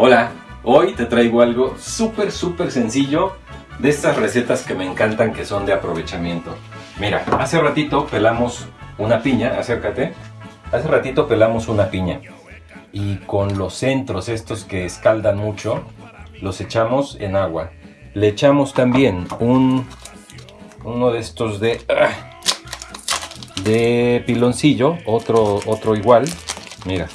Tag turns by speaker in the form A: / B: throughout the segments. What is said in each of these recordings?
A: Hola, hoy te traigo algo súper súper sencillo de estas recetas que me encantan que son de aprovechamiento. Mira, hace ratito pelamos una piña, acércate. Hace ratito pelamos una piña y con los centros estos que escaldan mucho los echamos en agua. Le echamos también un uno de estos de de piloncillo, otro otro igual. Mira,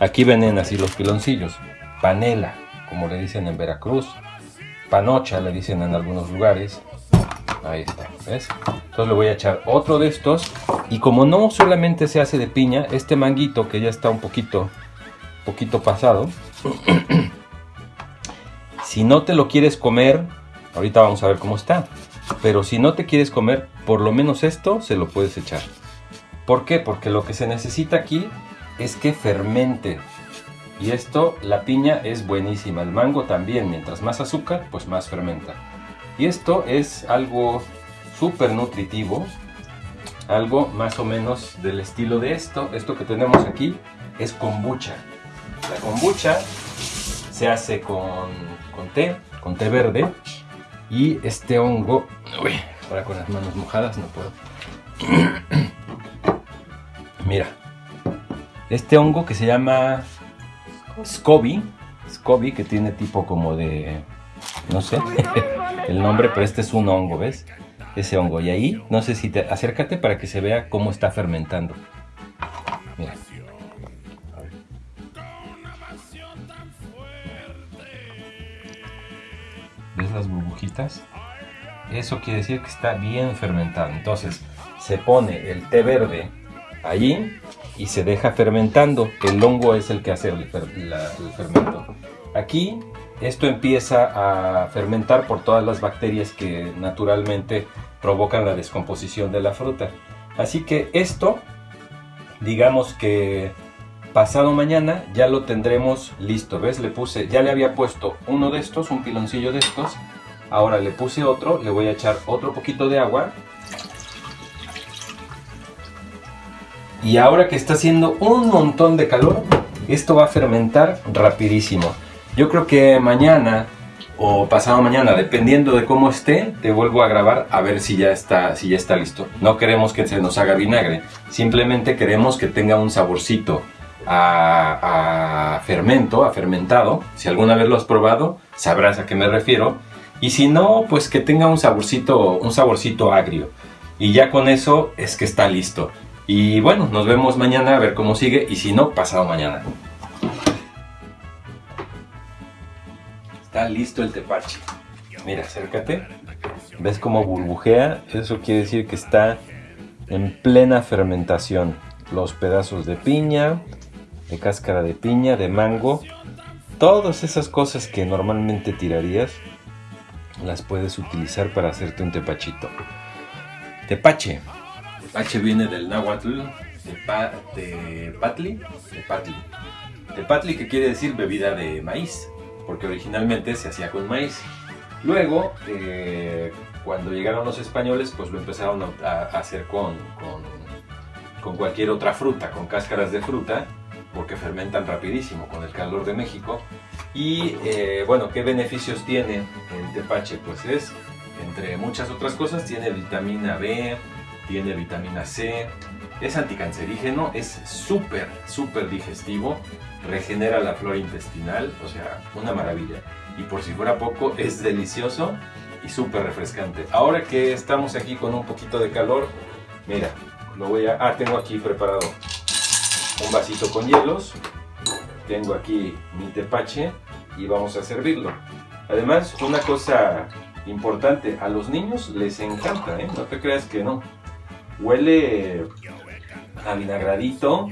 A: aquí vienen así los piloncillos panela, como le dicen en Veracruz, panocha le dicen en algunos lugares. Ahí está, ¿ves? Entonces le voy a echar otro de estos. Y como no solamente se hace de piña, este manguito que ya está un poquito, poquito pasado, si no te lo quieres comer, ahorita vamos a ver cómo está. Pero si no te quieres comer, por lo menos esto se lo puedes echar. ¿Por qué? Porque lo que se necesita aquí es que fermente. Y esto, la piña es buenísima, el mango también, mientras más azúcar, pues más fermenta. Y esto es algo súper nutritivo, algo más o menos del estilo de esto. Esto que tenemos aquí es kombucha. La kombucha se hace con, con té, con té verde. Y este hongo, uy, ahora con las manos mojadas no puedo. Mira, este hongo que se llama SCOBY, SCOBY que tiene tipo como de, no sé el nombre, pero este es un hongo, ¿ves? Ese hongo. Y ahí, no sé si te, acércate para que se vea cómo está fermentando. Mira. ¿Ves las burbujitas? Eso quiere decir que está bien fermentado. Entonces, se pone el té verde allí y se deja fermentando. El hongo es el que hace el, fermento. Aquí esto empieza a fermentar por todas las bacterias que naturalmente provocan la descomposición de la fruta. Así que esto, digamos que pasado mañana ya lo tendremos listo. ¿Ves? Le puse, ya le había puesto uno de estos, un piloncillo de estos. Ahora le puse otro, le voy a echar otro poquito de agua Y ahora que está haciendo un montón de calor, esto va a fermentar rapidísimo. Yo creo que mañana o pasado mañana, dependiendo de cómo esté, te vuelvo a grabar a ver si ya está, si ya está listo. No queremos que se nos haga vinagre, simplemente queremos que tenga un saborcito a, fermento, a fermentado. Si alguna vez lo has probado, sabrás a qué me refiero. Y si no, pues que tenga un saborcito, un saborcito agrio. Y ya con eso es que está listo. Y bueno, nos vemos mañana a ver cómo sigue y si no, pasado mañana. Está listo el tepache. Mira, acércate. ¿Ves cómo burbujea? Eso quiere decir que está en plena fermentación. Los pedazos de piña, de cáscara de piña, de mango, todas esas cosas que normalmente tirarías, las puedes utilizar para hacerte un tepachito. Tepache. H viene del náhuatl de, patli, de patli. De patli que quiere decir bebida de maíz, porque originalmente se hacía con maíz. Luego, eh, cuando llegaron los españoles, pues lo empezaron a, hacer con, con, cualquier otra fruta, con cáscaras de fruta, porque fermentan rapidísimo con el calor de México. Y eh, bueno, ¿qué beneficios tiene el tepache? Pues es, entre muchas otras cosas, tiene vitamina B, tiene vitamina C, es anticancerígeno, es súper, súper digestivo, regenera la flora intestinal, o sea, una maravilla. Y por si fuera poco, es delicioso y súper refrescante. Ahora que estamos aquí con un poquito de calor, mira, lo voy a... Ah, tengo aquí preparado un vasito con hielos, tengo aquí mi tepache y vamos a servirlo. Además, una cosa importante, a los niños les encanta, ¿eh? no te creas que no. Huele a vinagradito.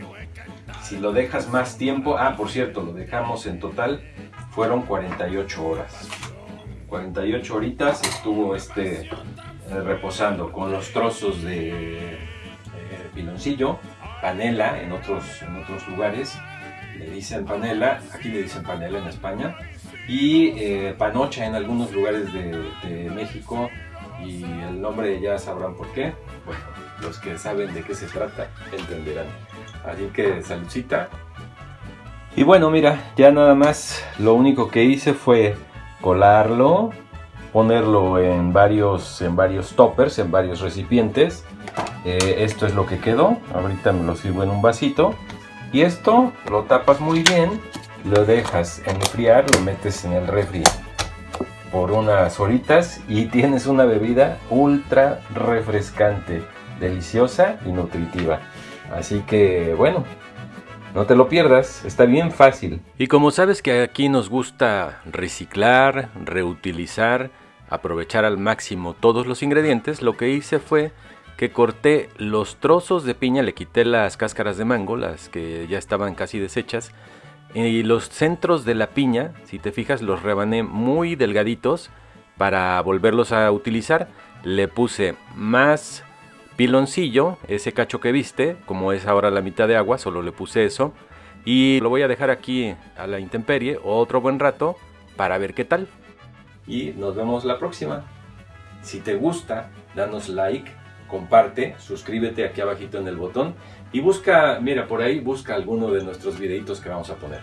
A: Si lo dejas más tiempo, ah, por cierto, lo dejamos en total, fueron 48 horas. 48 horitas estuvo este eh, reposando con los trozos de piloncillo, panela en otros, en otros lugares, le dicen panela, aquí le dicen panela en España, y eh, panocha en algunos lugares de, de México, y el nombre ya sabrán por qué. Los que saben de qué se trata entenderán. Así que saludcita Y bueno, mira, ya nada más lo único que hice fue colarlo, ponerlo en varios, en varios toppers, en varios recipientes. Eh, esto es lo que quedó, ahorita me lo sirvo en un vasito. Y esto lo tapas muy bien, lo dejas enfriar, lo metes en el refri por unas horitas y tienes una bebida ultra refrescante, deliciosa y nutritiva. Así que bueno, no te lo pierdas, está bien fácil. Y como sabes que aquí nos gusta reciclar, reutilizar, aprovechar al máximo todos los ingredientes, lo que hice fue que corté los trozos de piña, le quité las cáscaras de mango, las que ya estaban casi deshechas, y los centros de la piña, si te fijas, los rebané muy delgaditos para volverlos a utilizar. Le puse más piloncillo, ese cacho que viste, como es ahora la mitad de agua, solo le puse eso. Y lo voy a dejar aquí a la intemperie otro buen rato para ver qué tal. Y nos vemos la próxima. Si te gusta, danos like, comparte, suscríbete aquí abajito en el botón y busca, mira por ahí, busca alguno de nuestros videitos que vamos a poner.